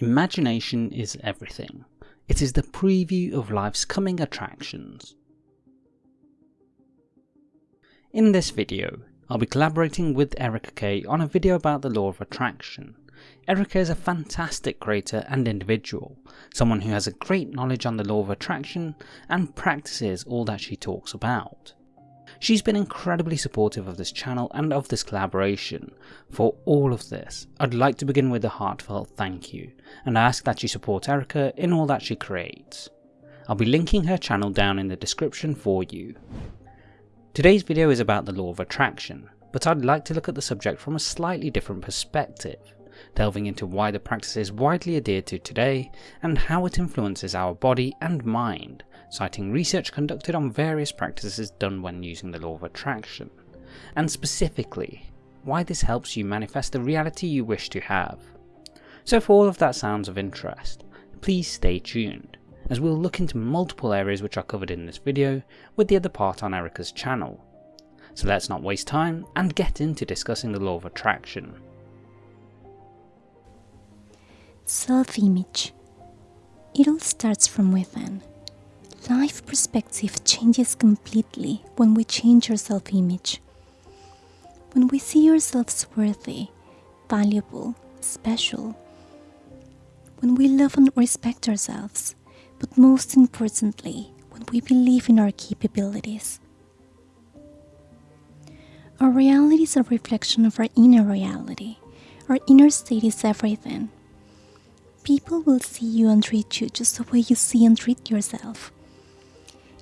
Imagination is everything. It is the preview of life's coming attractions. In this video, I'll be collaborating with Erica Kay on a video about the law of attraction. Erica is a fantastic creator and individual, someone who has a great knowledge on the law of attraction and practices all that she talks about. She's been incredibly supportive of this channel and of this collaboration. For all of this, I'd like to begin with a heartfelt thank you, and ask that you support Erica in all that she creates. I'll be linking her channel down in the description for you. Today's video is about the law of attraction, but I'd like to look at the subject from a slightly different perspective, delving into why the practice is widely adhered to today and how it influences our body and mind, citing research conducted on various practices done when using the law of attraction, and specifically, why this helps you manifest the reality you wish to have. So if all of that sounds of interest, please stay tuned, as we'll look into multiple areas which are covered in this video, with the other part on Erica's channel. So let's not waste time and get into discussing the law of attraction. Self-image. It all starts from within. Life perspective changes completely when we change our self image. When we see ourselves worthy, valuable, special. When we love and respect ourselves, but most importantly, when we believe in our capabilities. Our reality is a reflection of our inner reality. Our inner state is everything. People will see you and treat you just the way you see and treat yourself.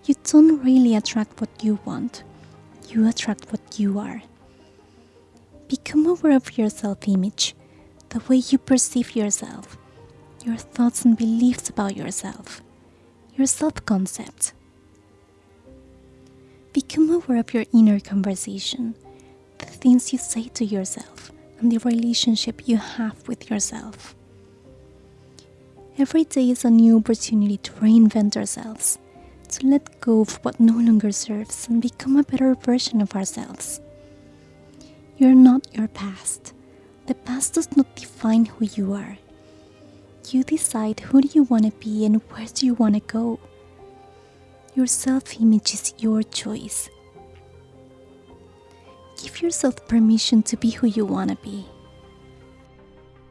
You don't really attract what you want, you attract what you are. Become aware of your self image, the way you perceive yourself, your thoughts and beliefs about yourself, your self concept. Become aware of your inner conversation, the things you say to yourself, and the relationship you have with yourself. Every day is a new opportunity to reinvent ourselves to let go of what no longer serves and become a better version of ourselves. You're not your past. The past does not define who you are. You decide who do you want to be and where do you want to go. Your self-image is your choice. Give yourself permission to be who you want to be.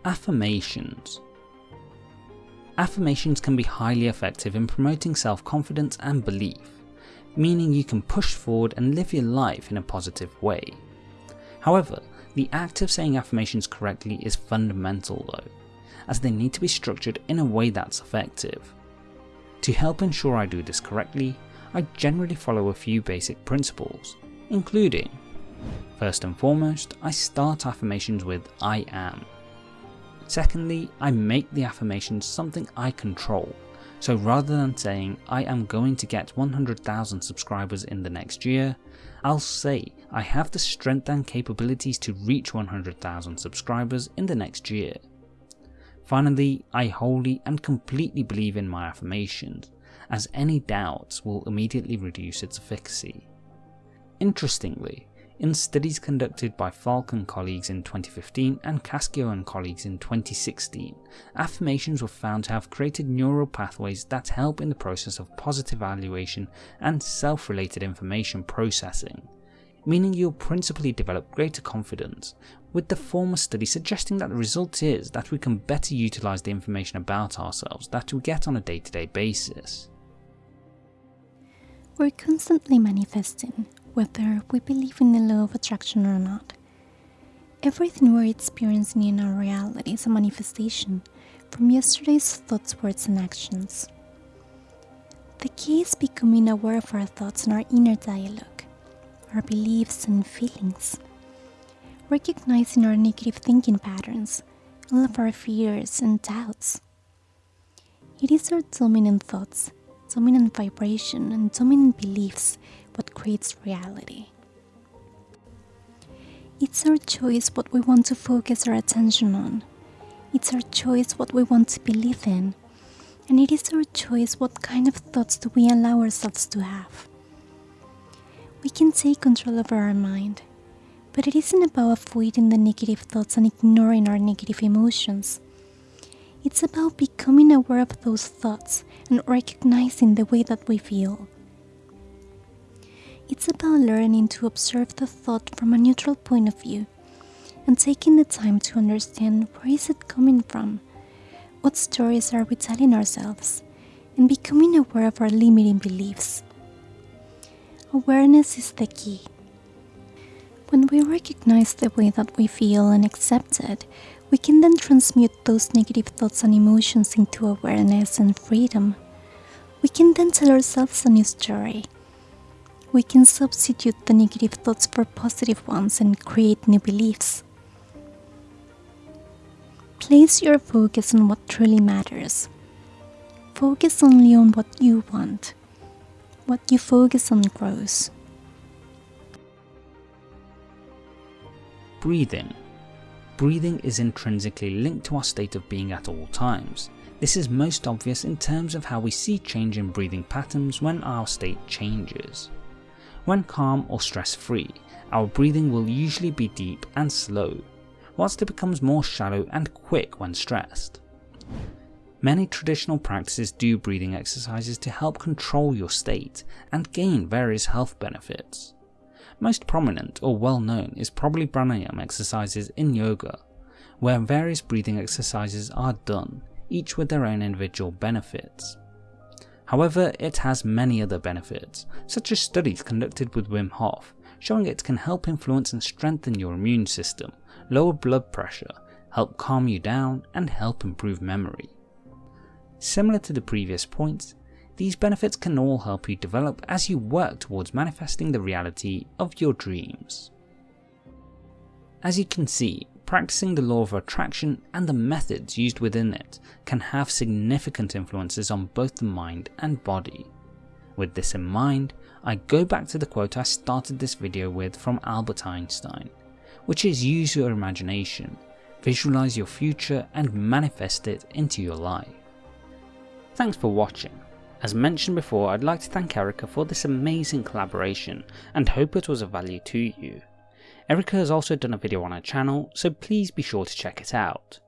Affirmations Affirmations can be highly effective in promoting self-confidence and belief, meaning you can push forward and live your life in a positive way. However, the act of saying affirmations correctly is fundamental though, as they need to be structured in a way that's effective. To help ensure I do this correctly, I generally follow a few basic principles, including First and foremost, I start affirmations with I am, Secondly, I make the affirmation something I control. So rather than saying I am going to get 100,000 subscribers in the next year, I'll say I have the strength and capabilities to reach 100,000 subscribers in the next year. Finally, I wholly and completely believe in my affirmations, as any doubts will immediately reduce its efficacy. Interestingly, in studies conducted by Falk and colleagues in 2015 and Cascio and colleagues in 2016, affirmations were found to have created neural pathways that help in the process of positive evaluation and self-related information processing, meaning you'll principally develop greater confidence, with the former study suggesting that the result is that we can better utilise the information about ourselves that we get on a day-to-day -day basis. We're constantly manifesting, whether we believe in the law of attraction or not. Everything we're experiencing in our reality is a manifestation from yesterday's thoughts, words, and actions. The key is becoming aware of our thoughts and our inner dialogue, our beliefs and feelings, recognizing our negative thinking patterns, all of our fears and doubts. It is our dominant thoughts, dominant vibration, and dominant beliefs what creates reality. It's our choice what we want to focus our attention on. It's our choice what we want to believe in. And it is our choice what kind of thoughts do we allow ourselves to have. We can take control over our mind, but it isn't about avoiding the negative thoughts and ignoring our negative emotions. It's about becoming aware of those thoughts and recognizing the way that we feel. It's about learning to observe the thought from a neutral point of view and taking the time to understand where is it coming from, what stories are we telling ourselves, and becoming aware of our limiting beliefs. Awareness is the key. When we recognize the way that we feel and accept it, we can then transmute those negative thoughts and emotions into awareness and freedom. We can then tell ourselves a new story we can substitute the negative thoughts for positive ones and create new beliefs. Place your focus on what truly matters. Focus only on what you want. What you focus on grows. Breathing. Breathing is intrinsically linked to our state of being at all times. This is most obvious in terms of how we see change in breathing patterns when our state changes. When calm or stress free, our breathing will usually be deep and slow, whilst it becomes more shallow and quick when stressed. Many traditional practices do breathing exercises to help control your state and gain various health benefits. Most prominent or well known is probably pranayama exercises in yoga, where various breathing exercises are done, each with their own individual benefits. However, it has many other benefits, such as studies conducted with Wim Hof showing it can help influence and strengthen your immune system, lower blood pressure, help calm you down, and help improve memory. Similar to the previous points, these benefits can all help you develop as you work towards manifesting the reality of your dreams. As you can see, practicing the law of attraction and the methods used within it can have significant influences on both the mind and body. With this in mind, I go back to the quote I started this video with from Albert Einstein, which is use your imagination, visualize your future and manifest it into your life. Thanks for watching. As mentioned before, I'd like to thank Erica for this amazing collaboration and hope it was of value to you. Erica has also done a video on her channel, so please be sure to check it out.